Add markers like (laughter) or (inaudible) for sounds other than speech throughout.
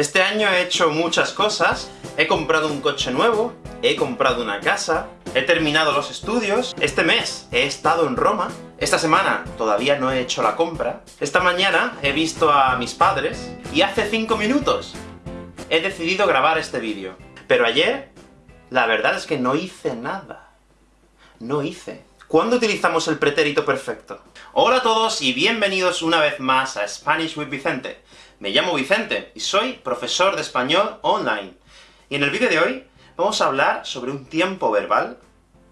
Este año he hecho muchas cosas, he comprado un coche nuevo, he comprado una casa, he terminado los estudios, este mes he estado en Roma, esta semana todavía no he hecho la compra, esta mañana he visto a mis padres, y hace 5 minutos he decidido grabar este vídeo. Pero ayer, la verdad es que no hice nada. No hice. ¿Cuándo utilizamos el pretérito perfecto? Hola a todos y bienvenidos una vez más a Spanish with Vicente. Me llamo Vicente, y soy profesor de español online. Y en el vídeo de hoy vamos a hablar sobre un tiempo verbal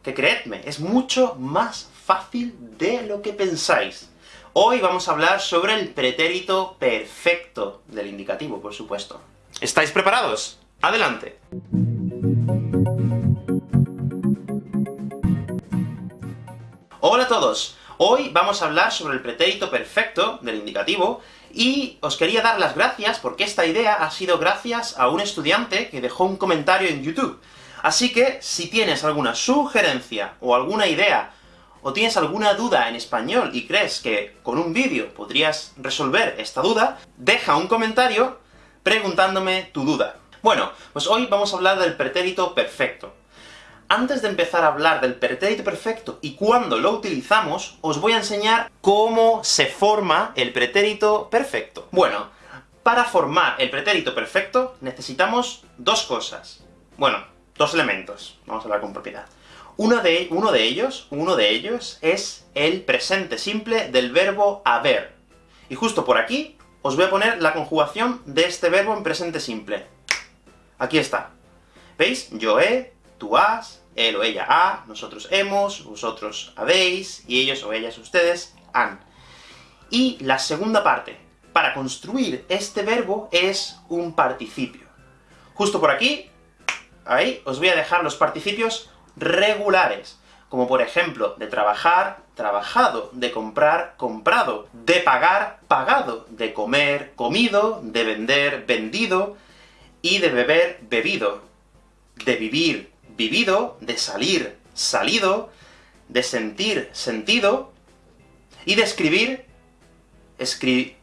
que, creedme, es mucho más fácil de lo que pensáis. Hoy vamos a hablar sobre el pretérito perfecto del indicativo, por supuesto. ¿Estáis preparados? ¡Adelante! Hola a todos! Hoy vamos a hablar sobre el pretérito perfecto del indicativo, y os quería dar las gracias, porque esta idea ha sido gracias a un estudiante que dejó un comentario en YouTube. Así que, si tienes alguna sugerencia, o alguna idea, o tienes alguna duda en español y crees que con un vídeo podrías resolver esta duda, deja un comentario preguntándome tu duda. Bueno, pues hoy vamos a hablar del pretérito perfecto. Antes de empezar a hablar del pretérito perfecto y cuándo lo utilizamos, os voy a enseñar cómo se forma el pretérito perfecto. Bueno, para formar el pretérito perfecto necesitamos dos cosas. Bueno, dos elementos. Vamos a hablar con propiedad. Uno de, uno de ellos, uno de ellos es el presente simple del verbo haber. Y justo por aquí os voy a poner la conjugación de este verbo en presente simple. Aquí está. ¿Veis? Yo he, tú has, él o ella ha, nosotros hemos, vosotros habéis, y ellos o ellas ustedes han. Y la segunda parte, para construir este verbo, es un participio. Justo por aquí, ahí, os voy a dejar los participios regulares, como por ejemplo, de trabajar, trabajado, de comprar, comprado, de pagar, pagado, de comer, comido, de vender, vendido, y de beber, bebido, de vivir, vivido, de salir, salido, de sentir, sentido, y de escribir, escri...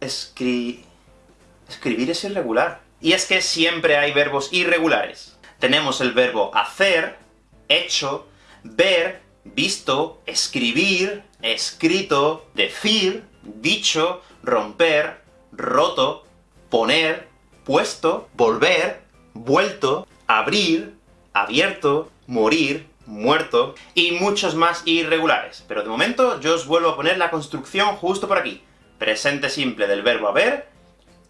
escri... escribir es irregular. Y es que siempre hay verbos irregulares. Tenemos el verbo hacer, hecho, ver, visto, escribir, escrito, decir, dicho, romper, roto, poner, puesto, volver, vuelto, abrir, abierto, morir, muerto, y muchos más irregulares. Pero de momento yo os vuelvo a poner la construcción justo por aquí. Presente simple del verbo haber,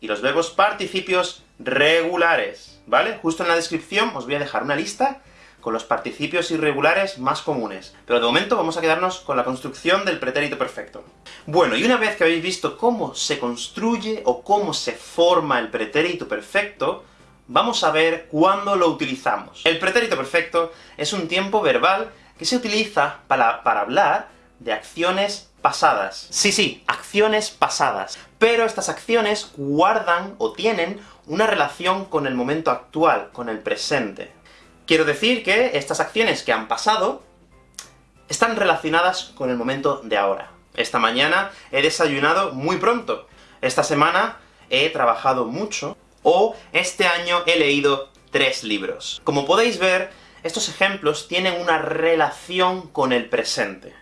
y los verbos participios regulares, ¿vale? Justo en la descripción os voy a dejar una lista con los participios irregulares más comunes. Pero de momento vamos a quedarnos con la construcción del pretérito perfecto. Bueno, y una vez que habéis visto cómo se construye o cómo se forma el pretérito perfecto, vamos a ver cuándo lo utilizamos. El pretérito perfecto es un tiempo verbal que se utiliza para, para hablar de acciones pasadas. Sí, sí, acciones pasadas. Pero estas acciones guardan o tienen una relación con el momento actual, con el presente. Quiero decir que estas acciones que han pasado están relacionadas con el momento de ahora. Esta mañana he desayunado muy pronto. Esta semana he trabajado mucho o este año he leído tres libros. Como podéis ver, estos ejemplos tienen una relación con el presente.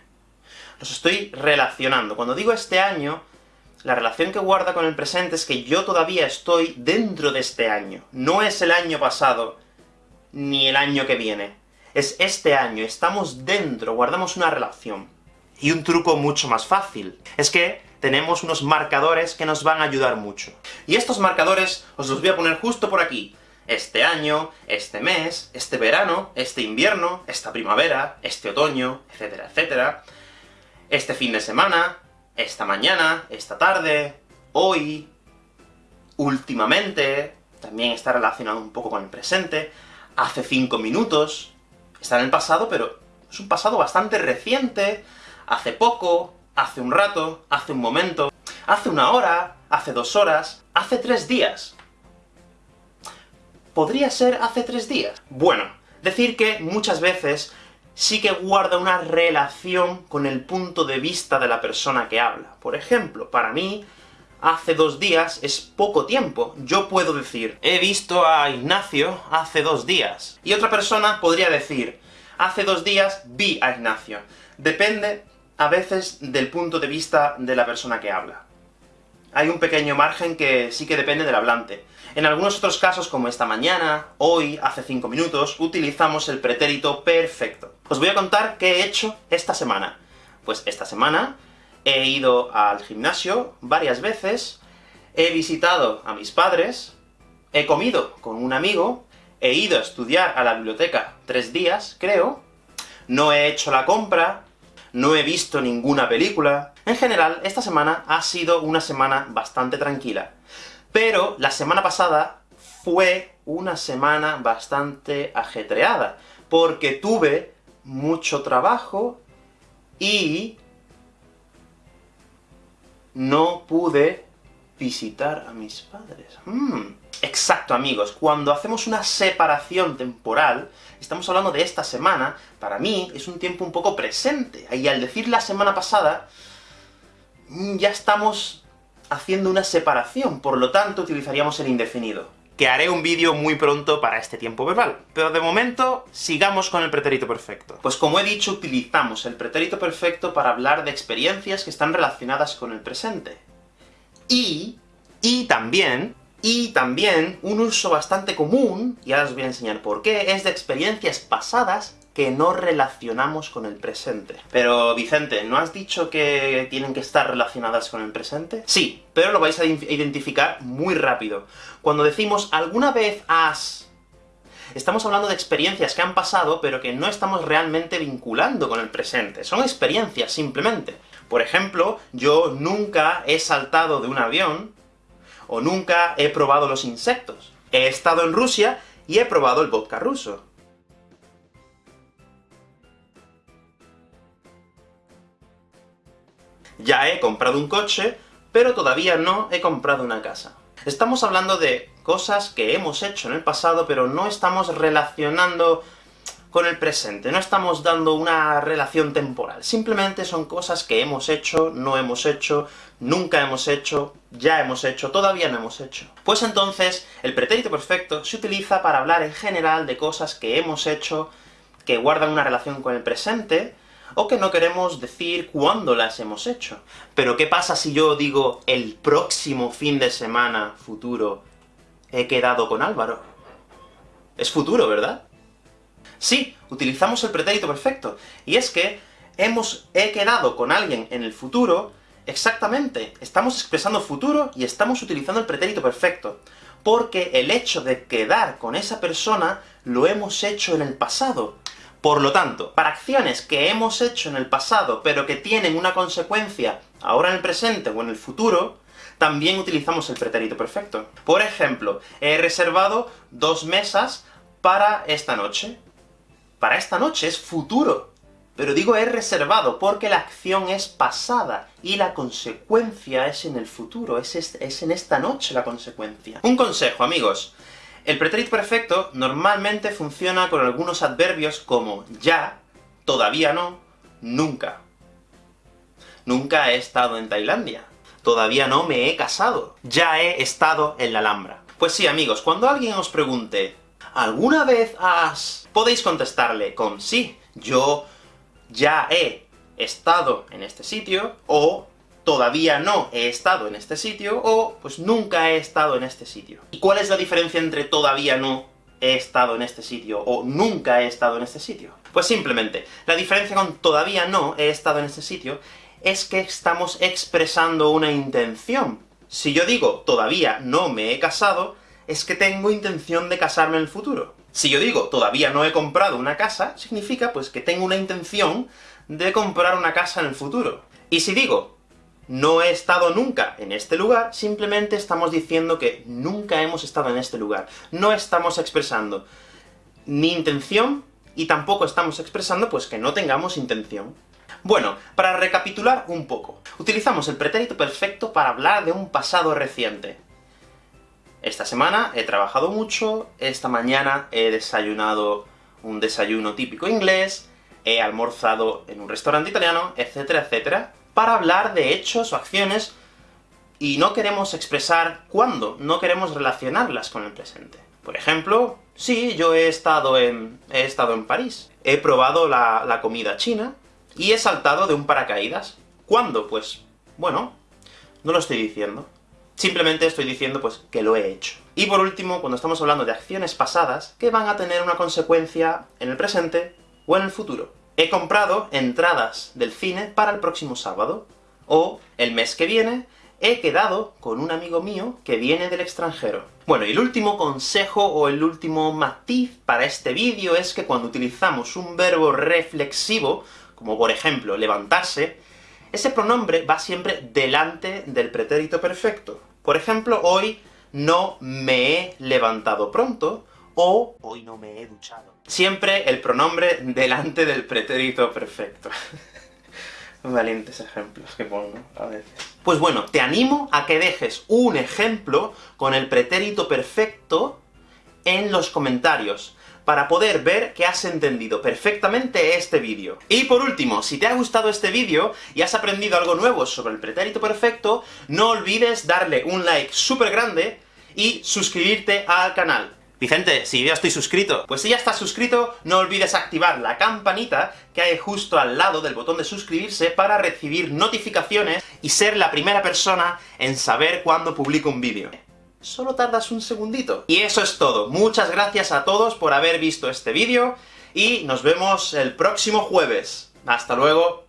Los estoy relacionando. Cuando digo este año, la relación que guarda con el presente es que yo todavía estoy dentro de este año. No es el año pasado, ni el año que viene. Es este año, estamos dentro, guardamos una relación. Y un truco mucho más fácil, es que tenemos unos marcadores que nos van a ayudar mucho. Y estos marcadores os los voy a poner justo por aquí. Este año, este mes, este verano, este invierno, esta primavera, este otoño, etcétera, etcétera. Este fin de semana, esta mañana, esta tarde, hoy, últimamente, también está relacionado un poco con el presente, hace cinco minutos, está en el pasado, pero es un pasado bastante reciente, hace poco, hace un rato, hace un momento, hace una hora, hace dos horas, hace tres días. ¿Podría ser hace tres días? Bueno, decir que muchas veces sí que guarda una relación con el punto de vista de la persona que habla. Por ejemplo, para mí, hace dos días es poco tiempo. Yo puedo decir, he visto a Ignacio hace dos días. Y otra persona podría decir, hace dos días vi a Ignacio. Depende, a veces, del punto de vista de la persona que habla. Hay un pequeño margen que sí que depende del hablante. En algunos otros casos, como esta mañana, hoy, hace cinco minutos, utilizamos el pretérito perfecto. Os voy a contar qué he hecho esta semana. Pues esta semana he ido al gimnasio varias veces, he visitado a mis padres, he comido con un amigo, he ido a estudiar a la biblioteca tres días, creo, no he hecho la compra, no he visto ninguna película... En general, esta semana ha sido una semana bastante tranquila. Pero la semana pasada fue una semana bastante ajetreada, porque tuve mucho trabajo y no pude visitar a mis padres. Mm. Exacto, amigos. Cuando hacemos una separación temporal, estamos hablando de esta semana, para mí es un tiempo un poco presente. Y al decir la semana pasada, mm, ya estamos haciendo una separación, por lo tanto utilizaríamos el indefinido. Que haré un vídeo muy pronto para este tiempo verbal. Pero de momento, sigamos con el pretérito perfecto. Pues como he dicho, utilizamos el pretérito perfecto para hablar de experiencias que están relacionadas con el presente. Y, y también, y también, un uso bastante común, y ahora os voy a enseñar por qué, es de experiencias pasadas que no relacionamos con el presente. Pero, Vicente, ¿no has dicho que tienen que estar relacionadas con el presente? Sí, pero lo vais a identificar muy rápido. Cuando decimos alguna vez has... Estamos hablando de experiencias que han pasado, pero que no estamos realmente vinculando con el presente. Son experiencias, simplemente. Por ejemplo, yo nunca he saltado de un avión, o nunca he probado los insectos. He estado en Rusia y he probado el vodka ruso. Ya he comprado un coche, pero todavía no he comprado una casa. Estamos hablando de cosas que hemos hecho en el pasado, pero no estamos relacionando con el presente, no estamos dando una relación temporal. Simplemente son cosas que hemos hecho, no hemos hecho, nunca hemos hecho, ya hemos hecho, todavía no hemos hecho. Pues entonces, el pretérito perfecto se utiliza para hablar en general de cosas que hemos hecho, que guardan una relación con el presente, o que no queremos decir cuándo las hemos hecho. Pero ¿qué pasa si yo digo el próximo fin de semana futuro he quedado con Álvaro? Es futuro, ¿verdad? Sí, utilizamos el pretérito perfecto, y es que hemos he quedado con alguien en el futuro, exactamente, estamos expresando futuro y estamos utilizando el pretérito perfecto, porque el hecho de quedar con esa persona lo hemos hecho en el pasado. Por lo tanto, para acciones que hemos hecho en el pasado, pero que tienen una consecuencia ahora en el presente o en el futuro, también utilizamos el pretérito perfecto. Por ejemplo, he reservado dos mesas para esta noche para esta noche, es futuro. Pero digo es reservado, porque la acción es pasada, y la consecuencia es en el futuro, es, es en esta noche la consecuencia. Un consejo, amigos. El pretérito perfecto normalmente funciona con algunos adverbios como ya, todavía no, nunca. Nunca he estado en Tailandia. Todavía no me he casado. Ya he estado en la Alhambra. Pues sí, amigos, cuando alguien os pregunte ¿Alguna vez has...? Podéis contestarle con sí, yo ya he estado en este sitio, o todavía no he estado en este sitio, o pues nunca he estado en este sitio. ¿Y cuál es la diferencia entre todavía no he estado en este sitio, o nunca he estado en este sitio? Pues simplemente, la diferencia con todavía no he estado en este sitio es que estamos expresando una intención. Si yo digo todavía no me he casado, es que tengo intención de casarme en el futuro. Si yo digo, todavía no he comprado una casa, significa pues que tengo una intención de comprar una casa en el futuro. Y si digo, no he estado nunca en este lugar, simplemente estamos diciendo que nunca hemos estado en este lugar. No estamos expresando ni intención, y tampoco estamos expresando pues que no tengamos intención. Bueno, para recapitular un poco, utilizamos el pretérito perfecto para hablar de un pasado reciente. Esta semana he trabajado mucho, esta mañana he desayunado un desayuno típico inglés, he almorzado en un restaurante italiano, etcétera, etcétera, para hablar de hechos o acciones y no queremos expresar cuándo, no queremos relacionarlas con el presente. Por ejemplo, sí, yo he estado en, he estado en París, he probado la, la comida china, y he saltado de un paracaídas. ¿Cuándo? Pues, bueno, no lo estoy diciendo. Simplemente estoy diciendo, pues, que lo he hecho. Y por último, cuando estamos hablando de acciones pasadas, que van a tener una consecuencia en el presente o en el futuro. He comprado entradas del cine para el próximo sábado, o el mes que viene he quedado con un amigo mío que viene del extranjero. Bueno, y el último consejo, o el último matiz para este vídeo es que cuando utilizamos un verbo reflexivo, como por ejemplo levantarse, ese pronombre va siempre delante del pretérito perfecto. Por ejemplo, hoy no me he levantado pronto, o hoy no me he duchado. Siempre el pronombre delante del pretérito perfecto. (laughs) Valientes ejemplos que pongo a veces. Pues bueno, te animo a que dejes un ejemplo con el pretérito perfecto en los comentarios para poder ver que has entendido perfectamente este vídeo. Y por último, si te ha gustado este vídeo y has aprendido algo nuevo sobre el pretérito perfecto, no olvides darle un like súper grande y suscribirte al canal. Vicente, si ya estoy suscrito. Pues si ya estás suscrito, no olvides activar la campanita que hay justo al lado del botón de suscribirse para recibir notificaciones y ser la primera persona en saber cuándo publico un vídeo solo tardas un segundito. Y eso es todo. Muchas gracias a todos por haber visto este vídeo, y nos vemos el próximo jueves. ¡Hasta luego!